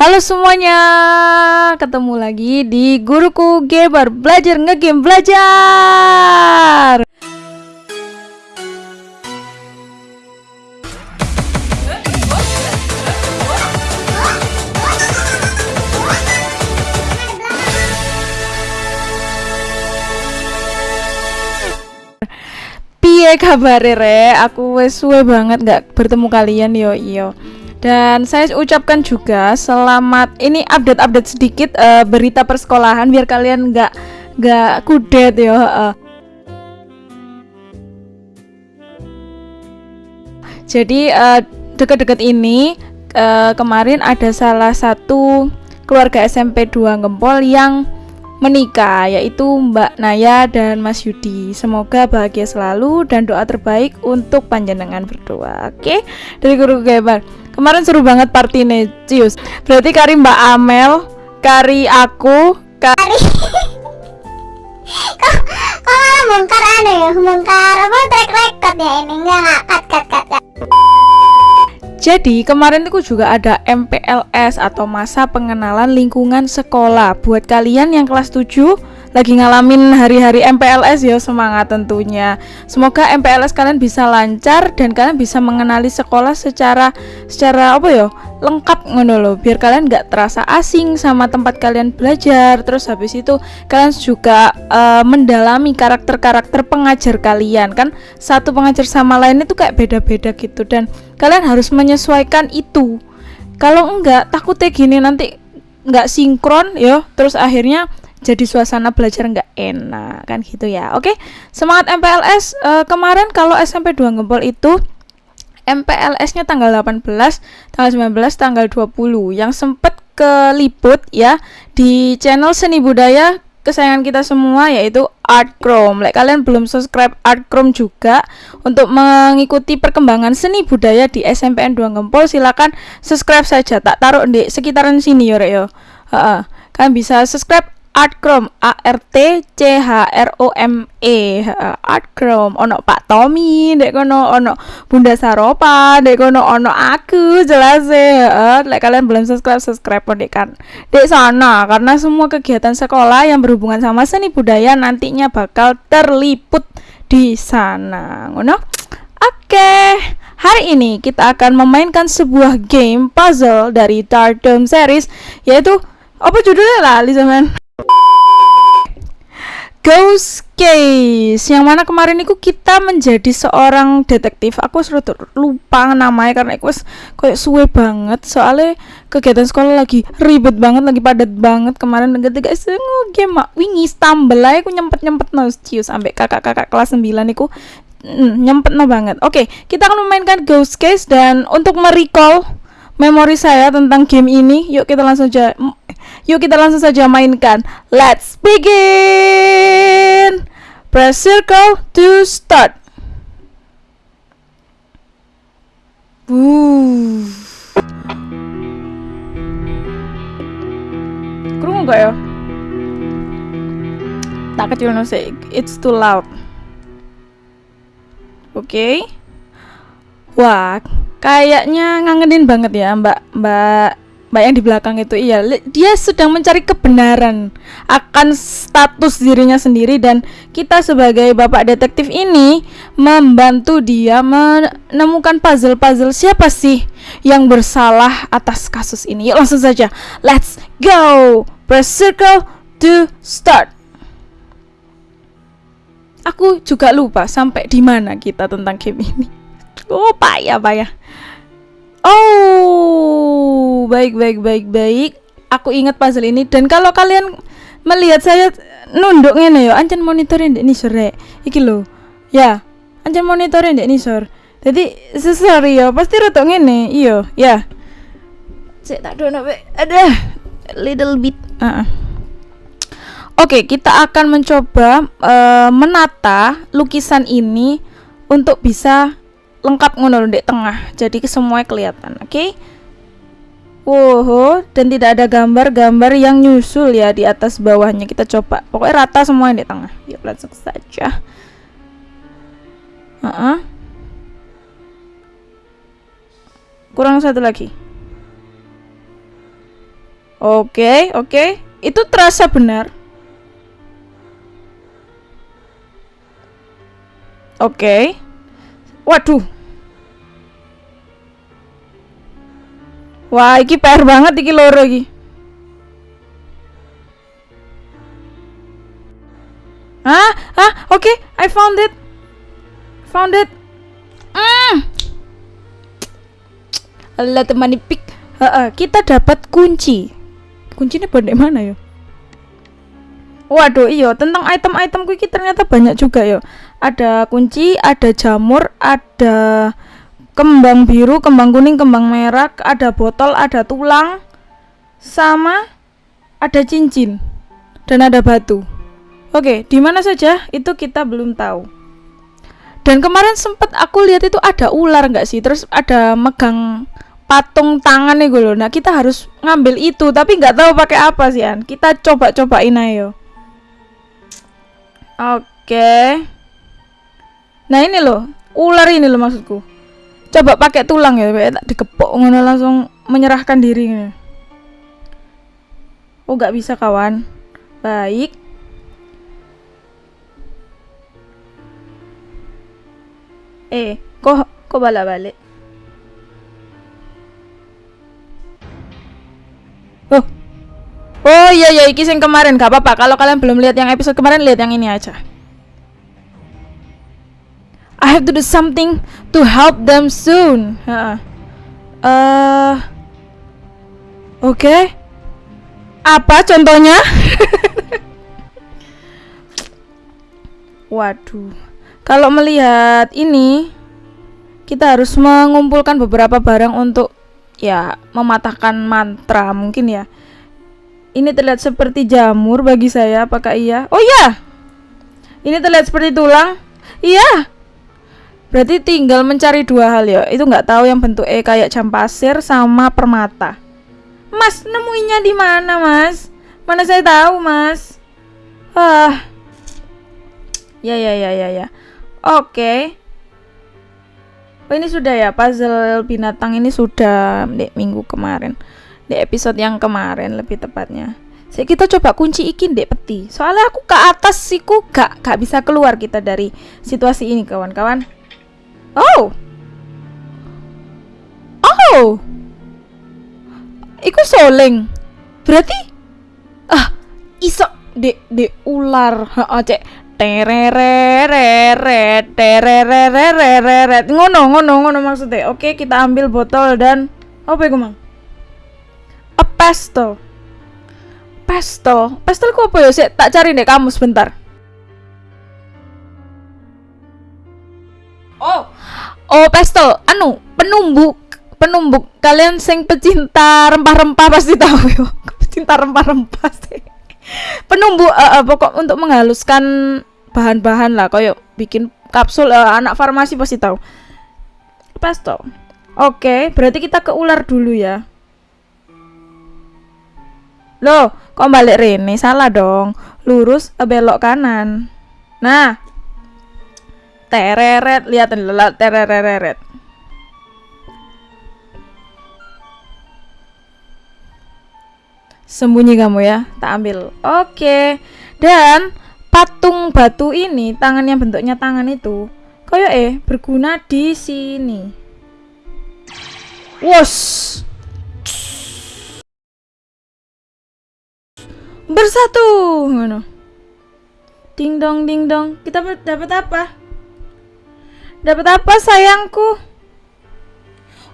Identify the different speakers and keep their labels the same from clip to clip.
Speaker 1: Halo semuanya, ketemu lagi di Guruku Gamer Belajar Ngegame Belajar Piye kabar re? Aku wes suwe banget nggak bertemu kalian yo iyo. Dan saya ucapkan juga selamat ini update-update sedikit uh, berita persekolahan biar kalian nggak nggak kudet yo. Uh. Jadi uh, deket-deket ini uh, kemarin ada salah satu keluarga SMP 2 Gempol yang menikah yaitu Mbak Naya dan Mas Yudi. Semoga bahagia selalu dan doa terbaik untuk panjenengan berdua. Oke, dari guru Gebar. Kemarin seru banget party Cius. Berarti kari Mbak Amel, kari aku, kari.
Speaker 2: Kok kok malah bongkar aneh ya? Bongkar apa? Track record ya ini. Enggak cut cut cut, cut.
Speaker 1: Jadi kemarin itu juga ada MPLS atau masa pengenalan lingkungan sekolah. Buat kalian yang kelas 7 lagi ngalamin hari-hari MPLS ya semangat tentunya. Semoga MPLS kalian bisa lancar dan kalian bisa mengenali sekolah secara secara apa ya lengkap ngono loh biar kalian nggak terasa asing sama tempat kalian belajar. Terus habis itu kalian juga uh, mendalami karakter-karakter pengajar kalian kan? Satu pengajar sama lain itu kayak beda-beda gitu. Dan kalian harus menyesuaikan itu. Kalau enggak takutnya gini nanti nggak sinkron ya terus akhirnya jadi suasana belajar nggak enak kan gitu ya oke semangat MPLS uh, kemarin kalau SMP 2 Gempol itu MPLS-nya tanggal 18, tanggal 19, tanggal 20 yang sempet keliput ya di channel seni budaya kesayangan kita semua yaitu Art Chrome. Like kalian belum subscribe Art Chrome juga untuk mengikuti perkembangan seni budaya di SMPN 2 Gempol silakan subscribe saja. Tak taruh di sekitaran sini yo yo. Uh, kalian bisa subscribe Artcrom A R T C H R O M E. Artcrom ono Pak Tommy dek kono ono Bunda Saropa dek kono ono aku jelas ya like kalian belum subscribe subscribe dek kan. Dek sana karena semua kegiatan sekolah yang berhubungan sama seni budaya nantinya bakal terliput di sana ngono? Oke. Hari ini kita akan memainkan sebuah game puzzle dari Tardom series yaitu apa judulnya lah zaman Ghost Case. Yang mana kemarin itu kita menjadi seorang detektif. Aku sudah lupa namanya karena aku kayak suwe banget. Soalnya kegiatan sekolah lagi ribet banget lagi padat banget. Kemarin ketika sengu game mak. Wingi stumble aku nyempet nyempet no cius sampai kakak-kakak kelas 9 aku mm, nyempet no banget. Oke kita akan memainkan Ghost Case dan untuk merecall memori saya tentang game ini yuk kita langsung aja Yuk kita langsung saja mainkan. Let's begin. Press circle to start. Kerungu gak ya? Tak kecil no. It's too loud. Oke. Okay. Wah, kayaknya ngangenin banget ya Mbak Mbak Mbak yang di belakang itu iya dia sedang mencari kebenaran akan status dirinya sendiri dan kita sebagai bapak detektif ini membantu dia menemukan puzzle-puzzle siapa sih yang bersalah atas kasus ini. Yuk langsung saja. Let's go. Press circle to start. Aku juga lupa sampai di mana kita tentang game ini. Oh, payah, payah. Oh, baik baik baik baik. Aku ingat puzzle ini dan kalau kalian melihat saya nunduk ngene ya, ancen monitorin ini sore. Iki lo. Ya, ancen monitorin ini sore. Jadi sesari ya, pasti rotok ngene. Iyo, ya. Saya tak dono ada little bit. Uh -uh. Oke, okay, kita akan mencoba uh, menata lukisan ini untuk bisa lengkap ngono di tengah jadi semuanya kelihatan oke okay? Wow, dan tidak ada gambar-gambar yang nyusul ya di atas bawahnya. Kita coba. Pokoknya rata semuanya di tengah. Yuk, langsung saja. Uh -uh. Kurang satu lagi. Oke, oke. Itu terasa benar. Oke. Waduh. Wah, iki PR banget iki loro iki. Ah, ah, oke, okay, I found it. Found it. Mm. Allah teman pick. Uh, uh, kita dapat kunci. Kuncinya di mana ya? Waduh, iyo tentang item-item kuki ternyata banyak juga yo. Ada kunci, ada jamur, ada kembang biru, kembang kuning, kembang merah, ada botol, ada tulang, sama ada cincin dan ada batu. Oke, di mana saja itu kita belum tahu. Dan kemarin sempat aku lihat itu ada ular nggak sih? Terus ada megang patung tangan nih gue loh. Nah kita harus ngambil itu, tapi nggak tahu pakai apa sih An. Kita coba-cobain ayo. Oke. Nah ini loh, ular ini loh maksudku. Coba pakai tulang ya tak dikepok ngono langsung menyerahkan diri oh nggak bisa kawan. Baik. Eh kok kok balik balik oh. Oh iya iya iki yang kemarin. Gak apa-apa. Kalau kalian belum lihat yang episode kemarin lihat yang ini aja I have to do something to help them soon. Uh, uh oke. Okay. Apa contohnya? Waduh. Kalau melihat ini, kita harus mengumpulkan beberapa barang untuk ya mematahkan mantra mungkin ya. Ini terlihat seperti jamur bagi saya, apakah iya? Oh iya. Ini terlihat seperti tulang. Iya. Berarti tinggal mencari dua hal ya. Itu nggak tahu yang bentuk E kayak jam pasir sama permata. Mas, nemuinya di mana, Mas? Mana saya tahu, Mas? Ah. Ya ya ya ya ya. Oke. Oh, ini sudah ya puzzle binatang ini sudah di minggu kemarin. Di episode yang kemarin lebih tepatnya. Saya kita coba kunci ikin dek peti. Soalnya aku ke atas siku gak gak bisa keluar kita dari situasi ini kawan-kawan. Oh. Oh. Iku soleng. Berarti ah iso de de ular. Heeh, cek. Terereret terereret ngono ngono ngono maksudnya. Oke kita ambil botol dan apa ya mang? A pesto. Pesto? Pesto kok apa ya tak cari deh kamu sebentar. Oh Oh, pestel, anu, penumbuk, penumbuk. Kalian sing pecinta rempah-rempah pasti tahu yo. pecinta rempah-rempah sih. Penumbuk uh, uh, pokok untuk menghaluskan bahan-bahan lah koyo bikin kapsul uh, anak farmasi pasti tahu. Pestel. Oke, berarti kita ke ular dulu ya. Loh, kok balik Rene? Salah dong. Lurus belok kanan. Nah, tereret lihat lelat tereret sembunyi kamu ya tak ambil. Oke. Dan patung batu ini tangan yang bentuknya tangan itu koyo eh berguna di sini. Wos. Bersatu. Ngono. Ding dong ding dong. Kita dapat apa Dapat apa sayangku?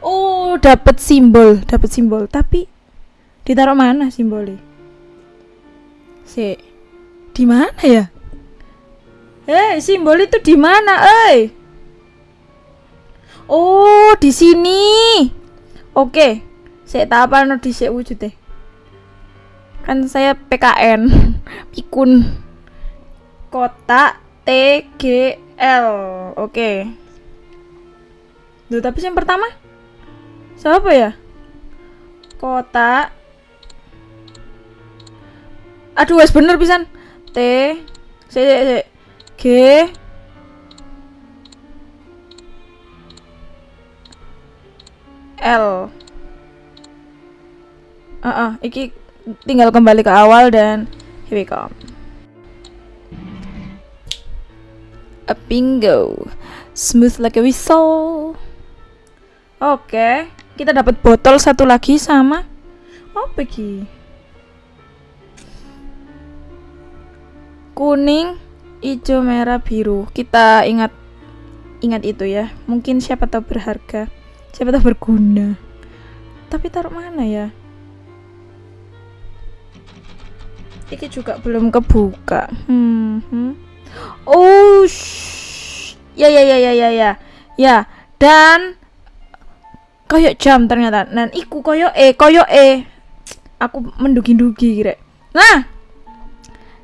Speaker 1: Oh, dapat simbol, dapat simbol. Tapi ditaruh mana simbolnya? Si, di mana ya? Eh, simbol itu di mana, eh? Oh, di sini. Oke, saya tak apa no di wujud deh. Kan saya PKN, pikun kota TG L. Oke. Okay. Duh, tapi yang pertama siapa ya? Kota. Aduh, wes bener pisan. T C C G L. Uh -uh, iki tinggal kembali ke awal dan here we go a bingo. Smooth like a whistle. Oke. Kita dapat botol satu lagi sama. Apa ki kuning hijau merah biru. Kita ingat ingat itu ya. Mungkin siapa tahu berharga. Siapa tahu berguna. Tapi taruh mana ya? Ini juga belum kebuka. Hmm, hmm. Oh ya ya ya ya ya ya. Ya dan koyok jam ternyata. Dan iku koyok e koyok e. Aku mendugi-dugi kira nah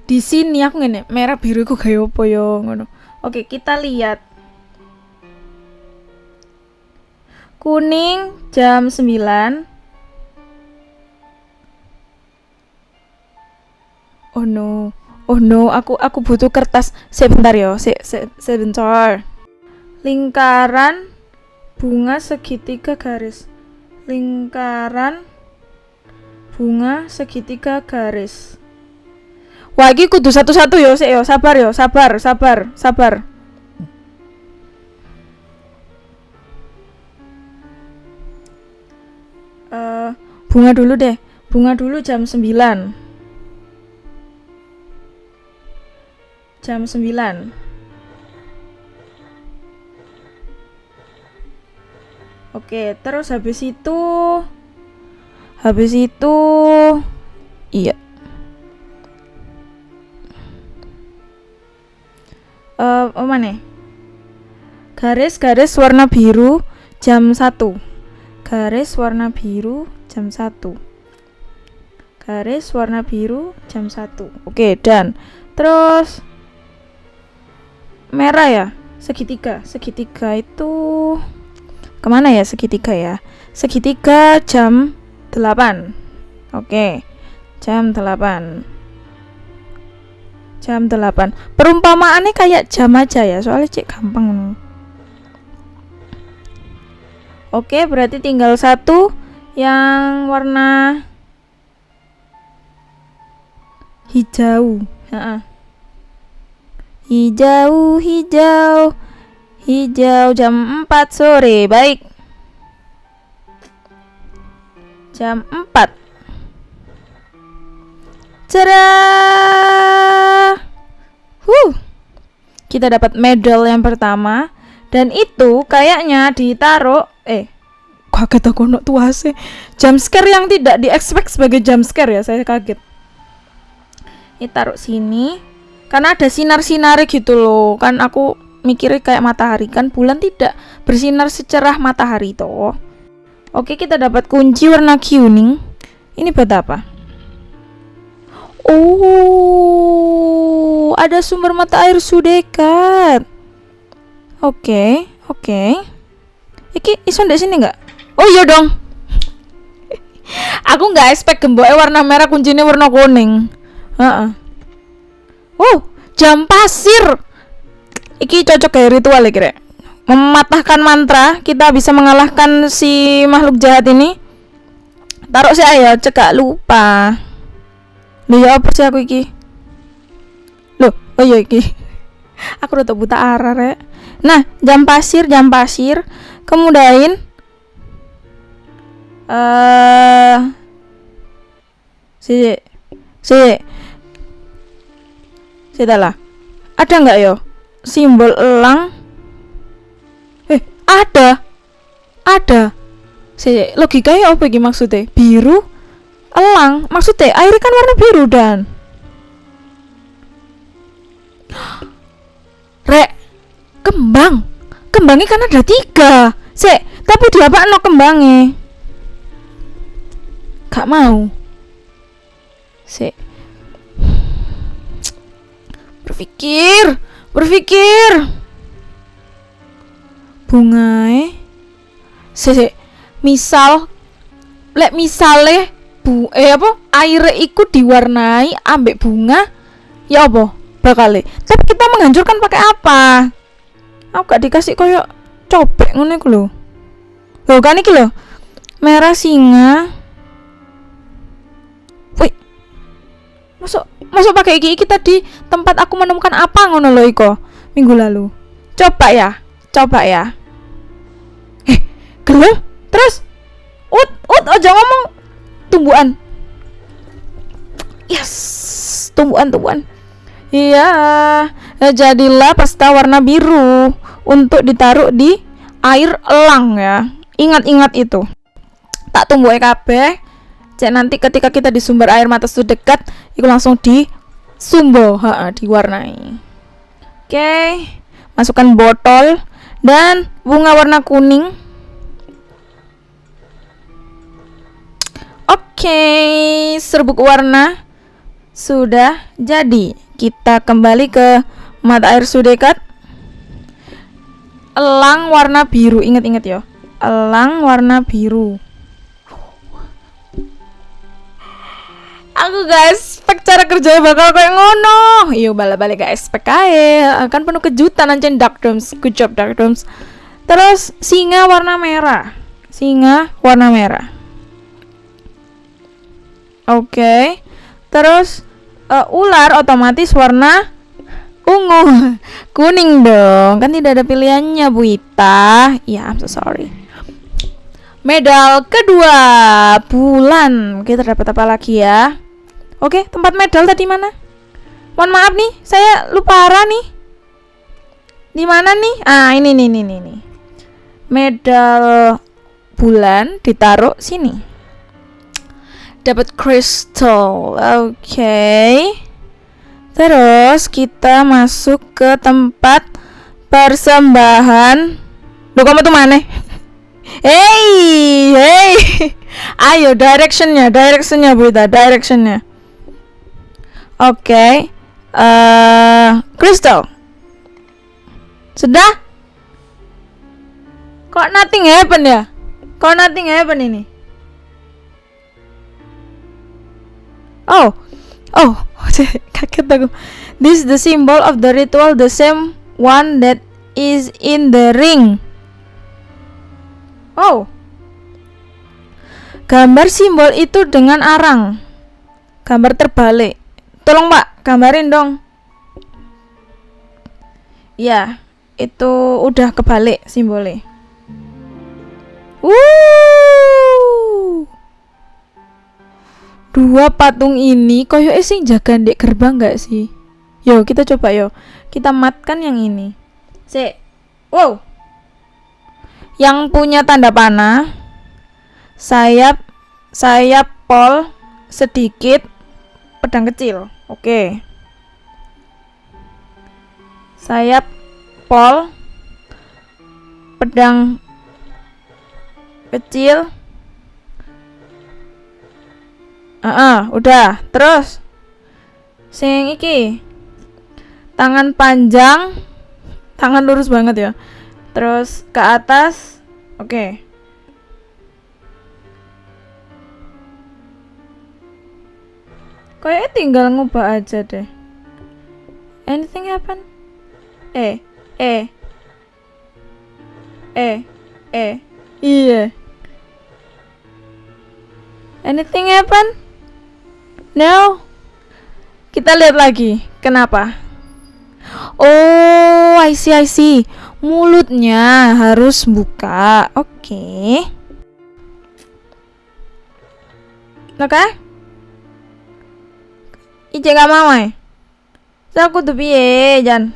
Speaker 1: di sini aku ngene merah biru ku kayak apa yo ngono. Oke kita lihat. Kuning jam 9 Oh no, oh no, aku aku butuh kertas. Sebentar yo, se, se, sebentar. Lingkaran bunga segitiga garis. Lingkaran bunga segitiga garis. Wah, iki kudu satu-satu yo, sik yo, sabar yo, sabar, sabar, sabar. Uh, bunga dulu deh. Bunga dulu jam 9. Jam 9 Oke, terus habis itu habis itu iya. Eh, uh, mana? Garis-garis warna biru jam 1. Garis warna biru jam 1. Garis warna biru jam 1. Oke, dan terus merah ya? Segitiga. Segitiga itu ke mana ya? Segitiga ya? Segitiga jam 8 oke. Jam 8 jam 8 perumpamaannya kayak jam aja ya? Soalnya cek gampang. Oke berarti tinggal satu yang warna hijau Hijau, hijau, hijau jam 4 sore. Baik. Jam 4. Cerah. Huh. Kita dapat medal yang pertama dan itu kayaknya ditaruh eh kaget aku nak tuase jump scare yang tidak di sebagai jump scare ya saya kaget ini taruh sini karena ada sinar-sinar gitu loh. Kan aku mikirnya kayak matahari. Kan bulan tidak bersinar secerah matahari toh. Oke kita dapat kunci warna kuning. Ini buat apa? Oh ada sumber mata air sudekat. Oke oke. Iki iso ndek sini nggak? Oh iya dong. Aku nggak expect gemboknya warna merah kuncinya warna kuning. Uh -uh. Oh, jam pasir. Iki cocok kayak ritual ya kira. Mematahkan mantra, kita bisa mengalahkan si makhluk jahat ini. Taruh saya ya, cekak lupa. Loh ya apa sih aku iki? Loh, oh iya iki. aku udah buta arah rek. Nah, jam pasir, jam pasir. Kemudian eh uh, si si lah. Ada nggak yo? Simbol elang? Eh, ada. Ada. Si logikanya apa gini maksudnya? Biru elang. Maksudnya air kan warna biru dan Rek, kembang. Kembangnya kan ada tiga. Si, tapi dia apa no kembangnya? Gak mau. Si, berpikir berpikir. Bunga se misal lek misale bu eh apa? Air ikut diwarnai ambek bunga ya apa? Bakal tapi kita menghancurkan pakai apa? Aku gak dikasih koyo cobek ngono iku lho. Lho kan iki lho. Merah singa masuk masuk pakai iki iki tadi tempat aku menemukan apa ngono lo iko? Minggu lalu. Coba ya coba ya. Eh gelem terus? Ut ut aja ngomong. Tumbuhan. Yes tumbuhan tumbuhan. Iya eh, jadilah pasta warna biru untuk ditaruh di air elang ya. Ingat-ingat itu. Tak tumbuh kabeh cek nanti ketika kita di sumber air mata sudah dekat itu langsung di sumbo ha, diwarnai. Oke masukkan botol dan bunga warna kuning. Oke serbuk warna sudah jadi. Kita kembali ke mata air sudekat. Elang warna biru ingat-ingat ya. Elang warna biru aku guys spek cara kerjanya bakal kayak ngono. Yuk balik balik guys spek aja akan penuh kejutan aja dark rooms good job dark rooms terus singa warna merah. Singa warna merah. Oke. Okay. terus uh, ular otomatis warna ungu. Kuning dong. Kan tidak ada pilihannya Bu Ita. Ya I'm so sorry. Medal kedua bulan. Kita dapat apa lagi ya oke tempat medal tadi mana mohon maaf nih saya lupa arah nih di mana nih ah ini nih nih nih nih medal bulan ditaruh sini dapat crystal oke okay. Terus kita masuk ke tempat persembahan. Duh kamu tuh mana? Hey, hey, ayo directionnya, directionnya Bu Ita, directionnya. Oke, okay. uh, Crystal. Sudah? Kok nothing happen ya? Kok nothing happen ini? Oh, oh, kaget aku this is the symbol of the ritual the same one that is in the ring oh gambar simbol itu dengan arang gambar terbalik tolong pak gambarin dong. Ya itu udah kebalik simbolnya. Wuh! Dua patung ini koyo sing jaga dek gerbang nggak sih? Yo kita coba yo. Kita matkan yang ini. Si wow! Yang punya tanda panah sayap sayap pol sedikit pedang kecil oke okay. sayap pol pedang kecil Ah, uh -uh, udah. Terus sing iki. Tangan panjang, tangan lurus banget ya. Terus ke atas. Oke. Okay. Kayaknya tinggal ngubah aja deh. Anything happen? Eh, eh. Eh, eh. Iya. Anything happen? No. Kita lihat lagi. Kenapa? Oh, I see, I see. Mulutnya harus buka. Oke. Okay. Oke? Okay? Ice gak mau eh? Saya aku tuh piye, Jan?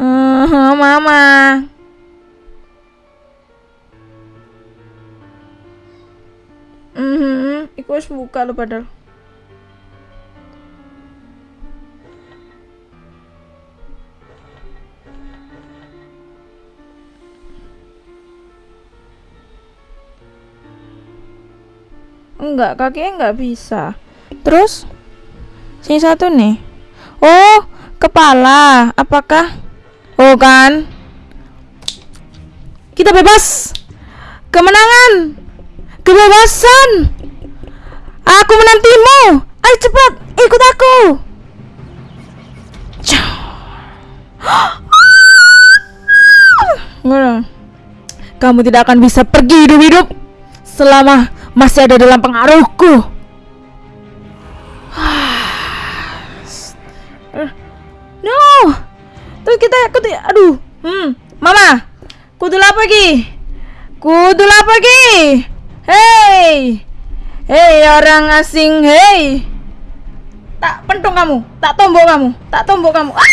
Speaker 1: Uh, mama. Iku wis buka lo padahal. Enggak, kakinya enggak bisa. Terus sini satu nih. Oh, kepala. Apakah? Oh kan. Kita bebas. Kemenangan. Kebebasan! Aku menantimu! Ayo cepat, ikut aku! Kamu tidak akan bisa pergi hidup-hidup selama masih ada dalam pengaruhku. no, terus kita kudu, aduh, hmm, mama, kudu apa lagi? Kudu apa lagi? Hei, hei orang asing, hei, tak pentung kamu, tak tombok kamu, tak tombok kamu. Ah!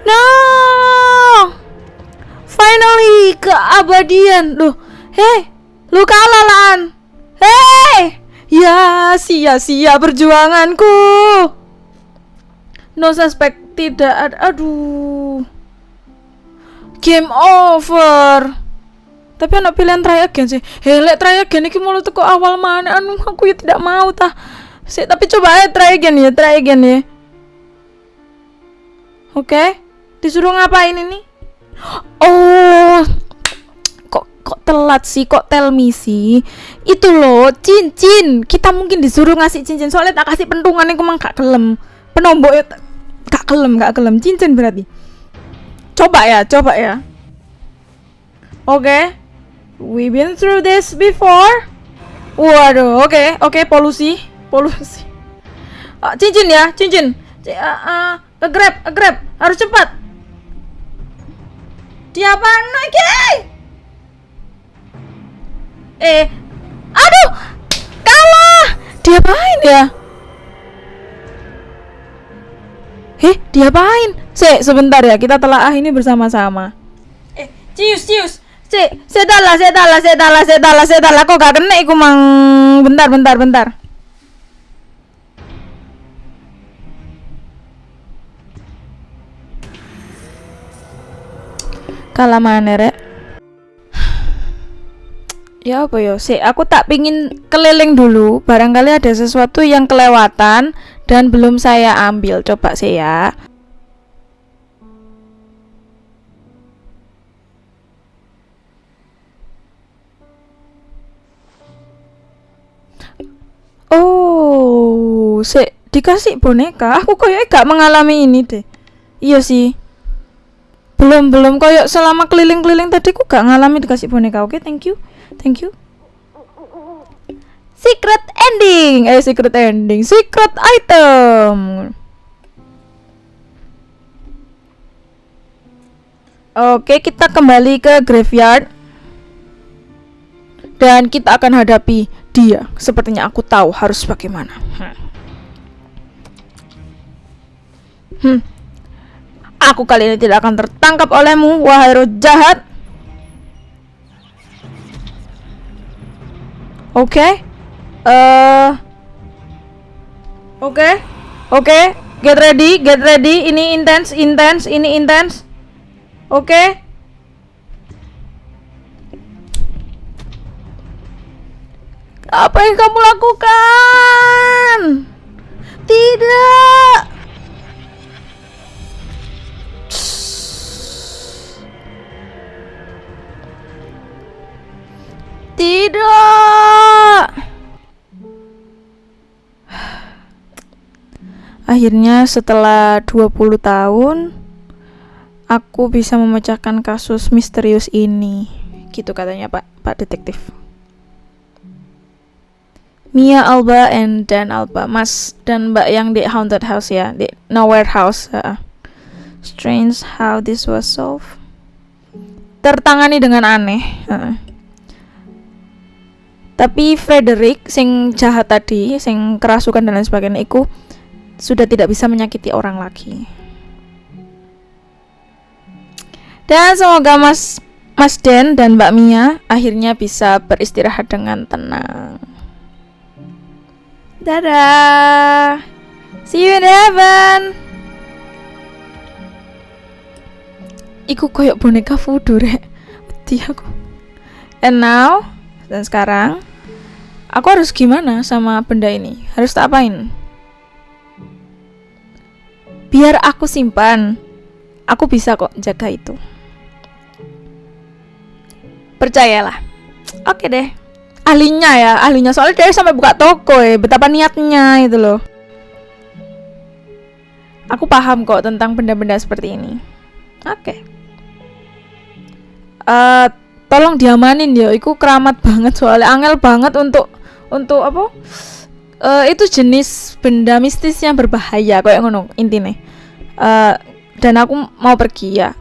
Speaker 1: No, finally keabadian, loh, hei, lu kalah lan, hei. Ya, sia-sia perjuanganku. No suspect tidak ada. Aduh. Game over. Tapi anak pilihan try again sih. Hele try again iki mulut kok awal mana anu aku ya tidak mau tah. Sih, tapi coba aja try again ya, try again ya. Oke. Okay. Disuruh ngapain ini? Oh, kok telat sih kok tell me sih? Itu loh cincin kita mungkin disuruh ngasih cincin soalnya tak kasih pentungan yang kemang gak kelem. Penombok ya gak kelem gak kelem. Cincin berarti. Coba ya coba ya. Oke. Okay. we been through this before? Waduh oke okay, oke okay, polusi. Polusi oh, cincin ya cincin C uh, uh, grab grab harus cepat. Dia apa? Lagi Eh, aduh, kalah. Dia main ya? Heh, dia main. Se, sebentar ya, kita telah ini bersama-sama. Eh, cius, cius. Se, sedala, sedala, sedala, sedala, sedala. Kok gak kena iku mang? Bentar, bentar, bentar. Kalah mana, Rek? Ya apa ya sih aku tak pingin keliling dulu barangkali ada sesuatu yang kelewatan dan belum saya ambil coba sih ya Oh, sih dikasih boneka. Aku kayak gak mengalami ini deh. Iya sih. Belum belum kayak selama keliling-keliling tadi aku gak ngalami dikasih boneka. Oke, okay, thank you. Thank you. Secret ending. Eh, secret ending. Secret item. Oke, kita kembali ke graveyard. Dan kita akan hadapi dia. Sepertinya aku tahu harus bagaimana. Hmm. hmm. Aku kali ini tidak akan tertangkap olehmu, wahai roh jahat. Oke. Okay. Uh, eh, Oke. Okay. Oke. Okay. Get ready, get ready. Ini intense, intense, ini intense. Oke. Okay. Apa yang kamu lakukan? Tidak. Tidak. Akhirnya setelah 20 tahun aku bisa memecahkan kasus misterius ini. Gitu katanya Pak Pak detektif. Mia Alba and Dan Alba, Mas dan Mbak yang di haunted house ya, di nowhere house. Uh. Strange how this was solved. Tertangani dengan aneh. Uh tapi Frederick sing jahat tadi sing kerasukan dan lain sebagainya itu sudah tidak bisa menyakiti orang lagi. Dan semoga Mas Mas Den dan Mbak Mia akhirnya bisa beristirahat dengan tenang. Dadah. See you in heaven. Iku koyok boneka voodoo rek. Aku. And now Dan sekarang Aku harus gimana sama benda ini? Harus tak apain? Biar aku simpan. Aku bisa kok jaga itu. Percayalah. Oke deh. Ahlinya ya, ahlinya soalnya dia sampai buka toko ya, betapa niatnya itu loh. Aku paham kok tentang benda-benda seperti ini. Oke. Okay. Uh, tolong diamanin ya iku keramat banget soalnya angel banget untuk untuk apa? Uh, itu jenis benda mistis yang berbahaya kayak ngono intinya uh, dan aku mau pergi ya.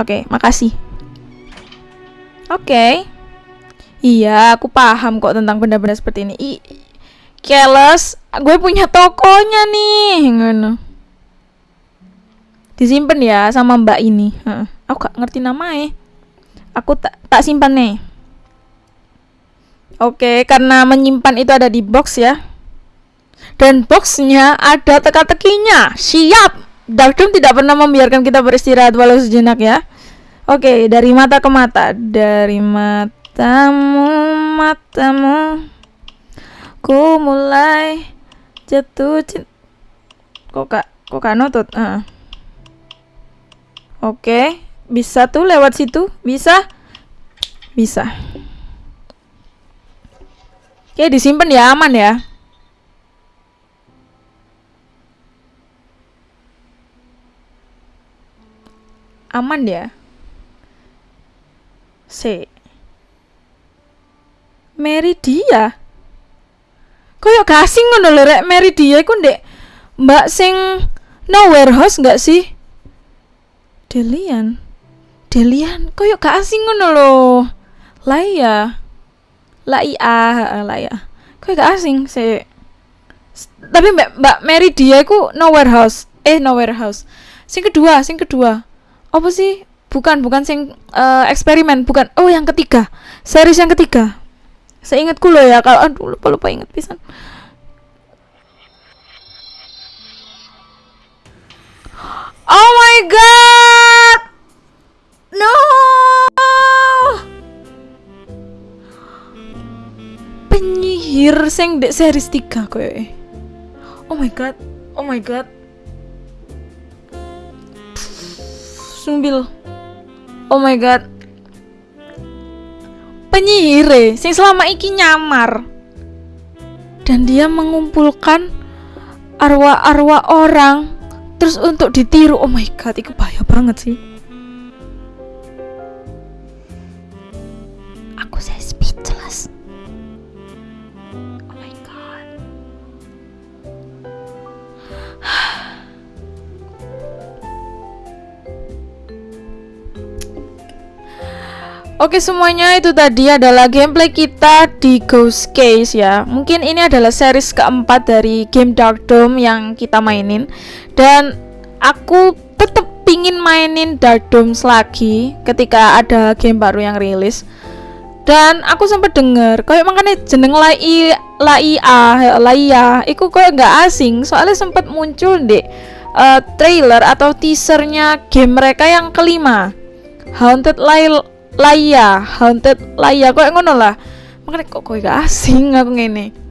Speaker 1: Oke okay, makasih. Oke. Okay. iya aku paham kok tentang benda-benda seperti ini. I Keles, gue punya tokonya nih ngono. Disimpan ya sama mbak ini. Uh, aku gak ngerti namanya aku tak tak simpan nih oke karena menyimpan itu ada di box ya dan boxnya ada teka-tekinya siap Darkroom tidak pernah membiarkan kita beristirahat walau sejenak ya oke dari mata ke mata dari matamu matamu ku mulai jatuh cinta kok kak kok kak notut uh. oke bisa tuh lewat situ? Bisa? Bisa. Oke, disimpan ya, aman ya. Aman ya. C. Meridia. Koyok gasing ngono lho rek Meridia iku ndek Mbak sing no warehouse enggak sih? Delian. Delian koyo gak asing ngono lho. Lah iya. Lah lah iya. Koyo gak asing sih. Tapi Mbak Mbak Mary dia ku no warehouse. Eh no warehouse. Sing kedua, sing kedua. Apa sih? Bukan, bukan sing uh, eksperimen, bukan. Oh, yang ketiga. Series yang ketiga. Seingatku loh ya kalau aduh lupa lupa inget pisan. Oh my god. No. Penyihir sing dek series 3 koyo. Oh my god. Oh my god. Sumbil. Oh my god. Penyihir sing selama iki nyamar. Dan dia mengumpulkan arwah-arwah orang terus untuk ditiru. Oh my god, itu bahaya banget sih. Oke semuanya itu tadi adalah gameplay kita di Ghost Case ya. Mungkin ini adalah series keempat dari game Dark Dome yang kita mainin. Dan aku tetap pingin mainin Dark Dome lagi ketika ada game baru yang rilis. Dan aku sempat denger kayak makanya jeneng lai laia laia iku kayak nggak asing. Soalnya sempat muncul deh uh, trailer atau teasernya game mereka yang kelima. Haunted Lai Laya Haunted. Laya kok ngono lah. Makanya kok kok gak asing aku ngene.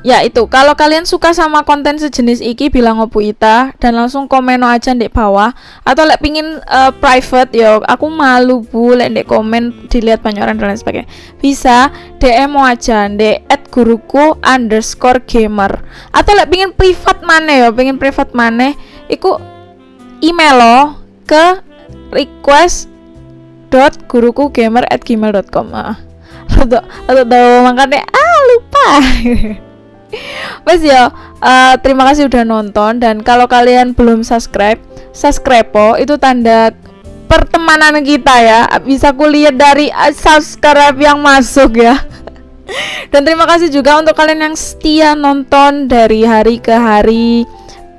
Speaker 1: Ya itu kalau kalian suka sama konten sejenis iki bilang ngopo ita dan langsung komen aja di bawah. Atau lek pingin uh, private yo aku malu bu lek di komen dilihat banyak orang dan lain sebagainya. Bisa DM aja di at guruku underscore gamer. Atau lek pingin privat mana yo pingin privat mana iku email lo ke request dot guruku gamer at gmail.com ah. Atau atau tahu makanya ah lupa. Mas ya uh, terima kasih udah nonton dan kalau kalian belum subscribe subscribe po itu tanda pertemanan kita ya. Bisa kuliah dari uh, subscribe yang masuk ya. Dan terima kasih juga untuk kalian yang setia nonton dari hari ke hari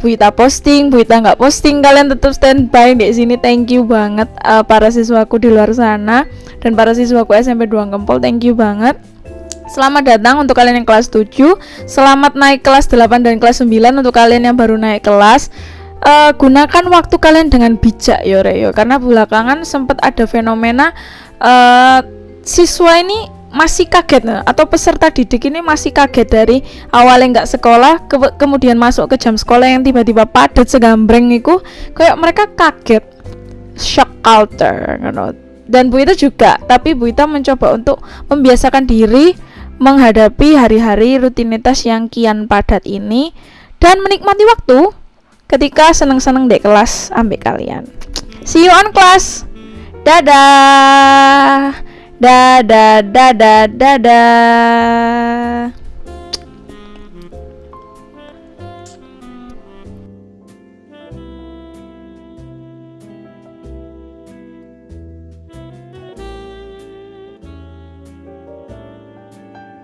Speaker 1: Buita posting, Buita nggak posting, kalian tetap standby di sini. Thank you banget uh, para siswaku di luar sana dan para siswaku SMP 2 Gempol. Thank you banget. Selamat datang untuk kalian yang kelas 7 Selamat naik kelas 8 dan kelas 9 Untuk kalian yang baru naik kelas uh, Gunakan waktu kalian dengan bijak yo Reyo Karena belakangan sempat ada fenomena uh, Siswa ini masih kaget nah, atau peserta didik ini masih kaget dari awalnya nggak sekolah ke kemudian masuk ke jam sekolah yang tiba-tiba padat segambreng itu kayak mereka kaget. Shock culture you dan Bu Ita juga tapi Bu Ita mencoba untuk membiasakan diri menghadapi hari-hari rutinitas yang kian padat ini dan menikmati waktu ketika seneng-seneng dek kelas ambil kalian. See you on class. Dadah Dadah, dadah, dadah.